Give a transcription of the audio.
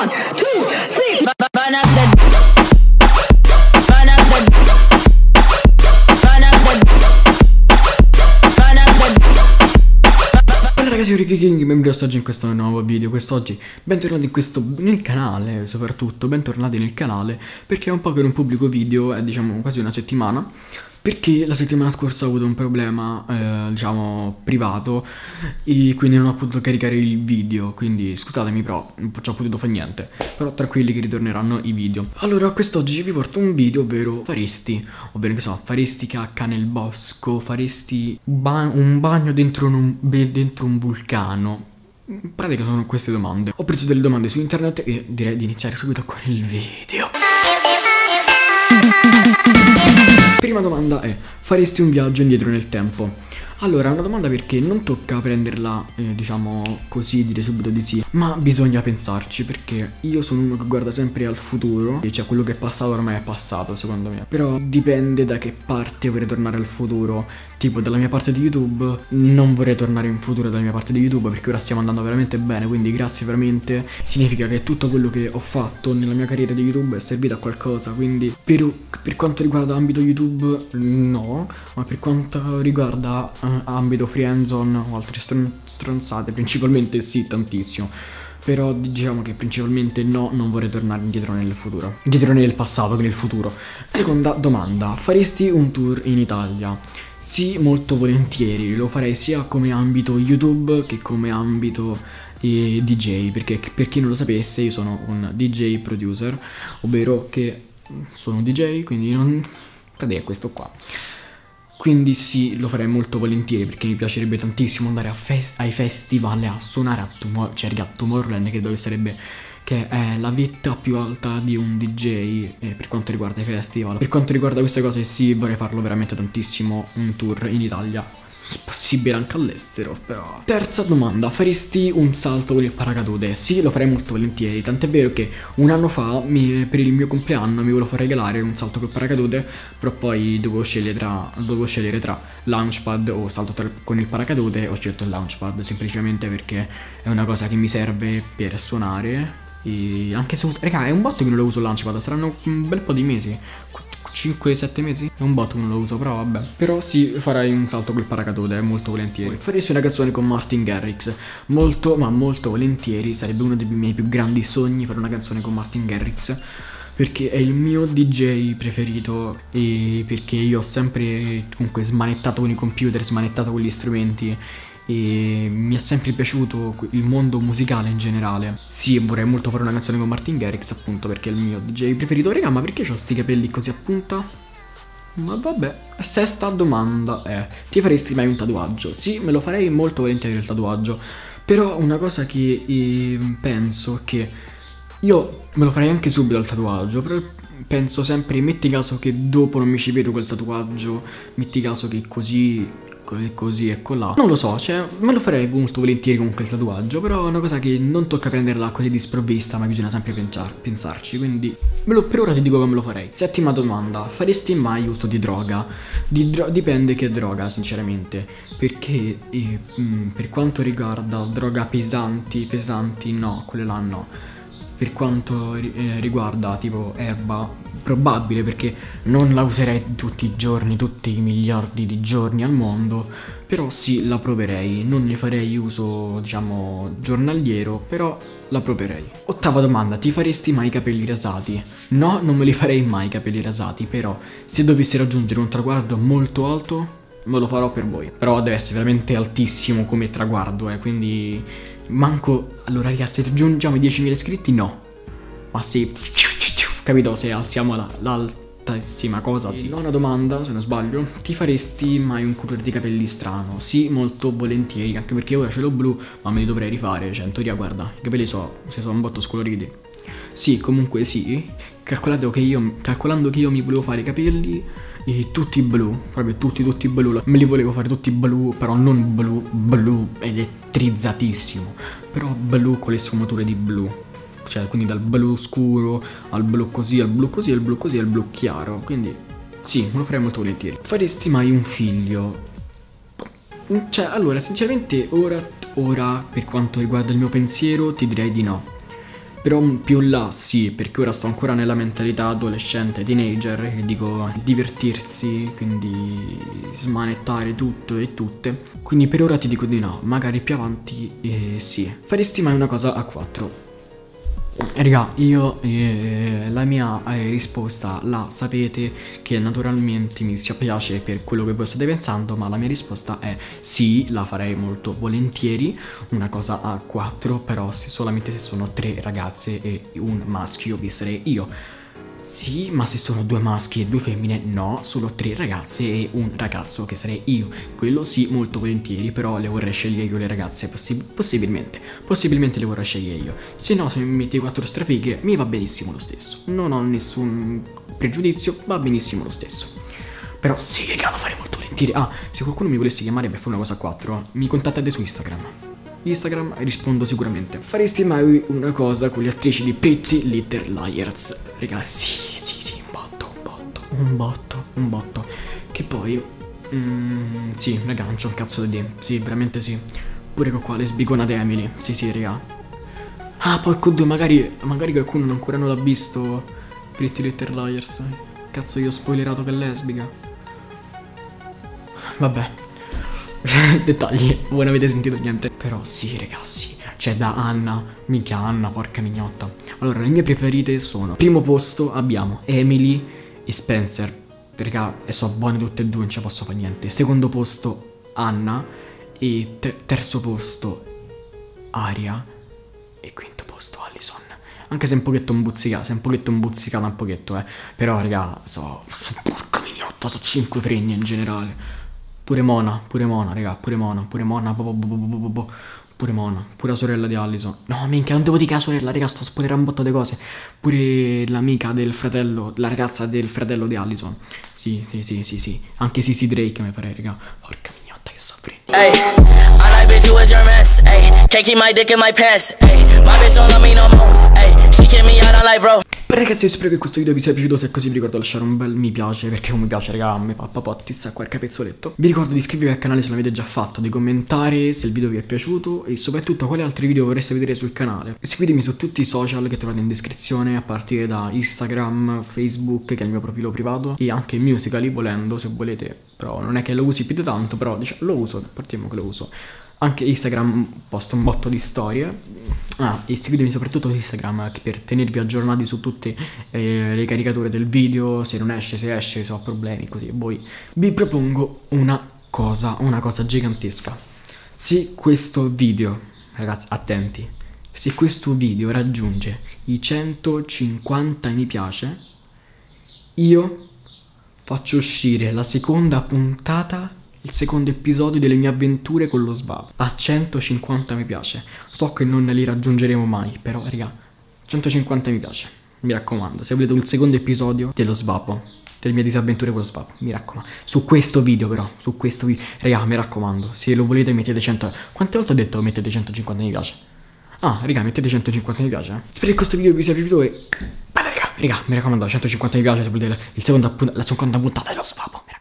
One, two, three. Vanessa. Vanessa. Allora ragazzi, io Ricky King, benvenuti oggi in questo nuovo video, quest'oggi bentornati in questo, nel canale soprattutto, bentornati nel canale perché è un po' che non pubblico video, è diciamo quasi una settimana perché la settimana scorsa ho avuto un problema, eh, diciamo, privato e quindi non ho potuto caricare il video, quindi scusatemi però non ci ho potuto fare niente, però tranquilli che ritorneranno i video. Allora, quest'oggi vi porto un video, ovvero faresti, ovvero che so, faresti cacca nel bosco, faresti ba un bagno dentro un, dentro un vulcano, in pratica sono queste domande. Ho preso delle domande su internet e direi di iniziare subito con il video. È, faresti un viaggio indietro nel tempo? Allora, una domanda perché non tocca prenderla, eh, diciamo così, dire subito di sì, ma bisogna pensarci perché io sono uno che guarda sempre al futuro, e cioè quello che è passato ormai è passato secondo me, però dipende da che parte vorrei tornare al futuro, tipo dalla mia parte di YouTube non vorrei tornare in futuro dalla mia parte di YouTube perché ora stiamo andando veramente bene, quindi grazie veramente, significa che tutto quello che ho fatto nella mia carriera di YouTube è servito a qualcosa, quindi per, per quanto riguarda ambito YouTube no, ma per quanto riguarda ambito friendzone o altre stron stronzate, principalmente sì, tantissimo. Però diciamo che principalmente no, non vorrei tornare indietro nel futuro. Indietro nel passato che nel futuro. Seconda domanda, faresti un tour in Italia? Sì, molto volentieri, lo farei sia come ambito YouTube che come ambito eh, DJ, perché per chi non lo sapesse io sono un DJ producer, ovvero che sono un DJ, quindi non... È questo qua. Quindi sì, lo farei molto volentieri perché mi piacerebbe tantissimo andare fest ai festival a suonare a, Tomor cioè, a Tomorrowland, credo che sarebbe che è la vetta più alta di un DJ eh, per quanto riguarda i festival. Per quanto riguarda queste cose sì, vorrei farlo veramente tantissimo, un tour in Italia possibile anche all'estero però Terza domanda, faresti un salto con il paracadute? Sì, lo farei molto volentieri, tant'è vero che un anno fa mi, per il mio compleanno mi volevo far regalare un salto col paracadute Però poi dovevo scegliere tra, dovevo scegliere tra launchpad o salto tra, con il paracadute Ho scelto il launchpad semplicemente perché è una cosa che mi serve per suonare e anche se, raga, è un botto che non lo uso il launchpad, saranno un bel po' di mesi 5-7 mesi? È un botto non lo uso, però vabbè. Però sì, farei un salto col paracadute, molto volentieri. Faresti una canzone con Martin Garrix. Molto, ma molto volentieri. Sarebbe uno dei miei più grandi sogni fare una canzone con Martin Garrix. Perché è il mio DJ preferito e perché io ho sempre comunque smanettato con i computer, smanettato con gli strumenti e mi è sempre piaciuto il mondo musicale in generale. Sì, vorrei molto fare una canzone con Martin Garrix appunto perché è il mio DJ preferito. Raga, ma perché ho sti capelli così a punta? Ma vabbè, sesta domanda è Ti faresti mai un tatuaggio? Sì, me lo farei molto volentieri il tatuaggio Però una cosa che eh, penso che Io me lo farei anche subito il tatuaggio Però penso sempre, metti caso che dopo non mi ci vedo quel tatuaggio Metti caso che così e così e colà Non lo so, cioè me lo farei molto volentieri con quel tatuaggio Però è una cosa che non tocca prenderla così di sprovvista Ma bisogna sempre pensar pensarci Quindi per ora ti dico come lo farei. Settima domanda Faresti mai uso di droga? Di dro dipende che droga sinceramente Perché eh, mh, mm, per quanto riguarda droga pesanti Pesanti no, quelle là no. Per quanto eh, riguarda tipo erba probabile perché non la userei tutti i giorni, tutti i miliardi di giorni al mondo però sì la proverei, non ne farei uso diciamo giornaliero però la proverei. Ottava domanda, ti faresti mai i capelli rasati? No, non me li farei mai i capelli rasati però se dovessi raggiungere un traguardo molto alto me lo farò per voi. Però deve essere veramente altissimo come traguardo eh, quindi manco... Allora ragazzi, se raggiungiamo i 10.000 iscritti? No. Ma se... Capito? Se alziamo l'altissima la, cosa, sì Nona domanda, se non sbaglio Ti faresti mai un colore di capelli strano? Sì, molto volentieri Anche perché ora ce l'ho blu, ma me li dovrei rifare Cioè, in teoria, guarda, i capelli so, se sono un botto scoloriti Sì, comunque sì Calcolate che io, calcolando che io mi volevo fare i capelli tutti blu, proprio tutti tutti blu, me li volevo fare tutti blu, però non blu, blu elettrizzatissimo, però blu con le sfumature di blu, cioè quindi dal blu scuro al blu così, al blu così, al blu così, al blu chiaro, quindi sì, lo farei molto volentieri. Faresti mai un figlio? Cioè, allora, sinceramente, ora, ora, per quanto riguarda il mio pensiero, ti direi di no. Però più là sì, perché ora sto ancora nella mentalità adolescente, teenager, che dico divertirsi, quindi smanettare tutto e tutte. Quindi per ora ti dico di no, magari più avanti eh, sì. Faresti mai una cosa a quattro? Raga, io eh, la mia eh, risposta la sapete che naturalmente mi dispiace per quello che voi state pensando, ma la mia risposta è sì, la farei molto volentieri, una cosa a quattro, però se solamente se sono tre ragazze e un maschio vi sarei io. Sì, ma se sono due maschi e due femmine, no, solo tre ragazze e un ragazzo che sarei io. Quello sì, molto volentieri, però le vorrei scegliere io le ragazze, possib possibilmente. Possibilmente le vorrei scegliere io. Se no, se mi metti quattro strafighe, mi va benissimo lo stesso. Non ho nessun pregiudizio, va benissimo lo stesso. Però sì, raga, lo farei molto volentieri. Ah, se qualcuno mi volesse chiamare per fare una cosa a quattro, mi contattate su Instagram. Instagram rispondo sicuramente. Faresti mai una cosa con le attrici di Pretty Little Liars? Raga, sì, sì, sì, un botto, un botto, un botto, un botto. Che poi, mm, sì, raga, non c'è un cazzo da dire. Sì, veramente sì. Pure con qua le sbigonate Emily. Sì, sì, raga. Ah, porco due, magari, magari qualcuno ancora non l'ha visto. Pretty Little Liars. Cazzo, io ho spoilerato che è lesbica. Vabbè. Dettagli, voi non avete sentito niente. Però sì, ragazzi, c'è da Anna, mica Anna, porca mignotta. Allora, le mie preferite sono, primo posto abbiamo Emily e Spencer. Raga, e so buone tutte e due, non ci posso fare niente. Secondo posto Anna e ter terzo posto Aria e quinto posto Allison. Anche se un pochetto imbuzzicato, se un pochetto imbuzzicata un pochetto, eh. Però, raga, so, so porca mignotta, so 5 fregni in generale. Pure Mona, pure Mona, raga, pure Mona, pure Mona, bo, bo, bo, pure Mona, pure la sorella di Allison. No, minchia, non devo dire che la sorella, raga, sto spoilerando un botto di cose. Pure l'amica del fratello, la ragazza del fratello di Allison. Sì, sì, sì, sì, sì. Anche Sisi Drake mi farei, raga. Porca mignotta che soffri. Ehi, I like bitch who is your mess, ehi. Can't keep my dick in my pants, ehi. My bitch don't love me no more, ehi. She kick me out on life, bro. Ragazzi io spero che questo video vi sia piaciuto. Se è così vi ricordo di lasciare un bel mi piace Perché un mi piace raga a me fa papotizza quel capezzoletto Vi ricordo di iscrivervi al canale se l'avete già fatto Di commentare se il video vi è piaciuto E soprattutto quali altri video vorreste vedere sul canale. E Seguitemi su tutti i social che trovate in descrizione A partire da Instagram, Facebook Che è il mio profilo privato E anche Musical.ly volendo se volete. Però non è che lo usi più di tanto Però diciamo, lo uso, partiamo che lo uso anche Instagram posto un botto di storie. Ah, e seguitemi soprattutto su Instagram per tenervi aggiornati su tutte eh, le caricature del video, se non esce, se esce, se ho problemi, così. Poi vi propongo una cosa, una cosa gigantesca. Se questo video, ragazzi, attenti, se questo video raggiunge i 150 mi piace, io faccio uscire la seconda puntata il secondo episodio delle mie avventure con lo Svap. A 150 mi piace. So che non li raggiungeremo mai, però raga, 150 mi piace. Mi raccomando, se volete il secondo episodio dello Svapo, delle mie disavventure con lo Svapo, mi raccomando. Su questo video però, su questo video, raga, mi raccomando, se lo volete mettete 100... Quante volte ho detto mettete 150 mi piace? Ah, raga, mettete 150 mi piace. Eh? Spero che questo video vi sia piaciuto e... Beh, raga, raga, mi raccomando, 150 mi piace se volete il secondo, la seconda puntata dello Svapo, mi raccomando.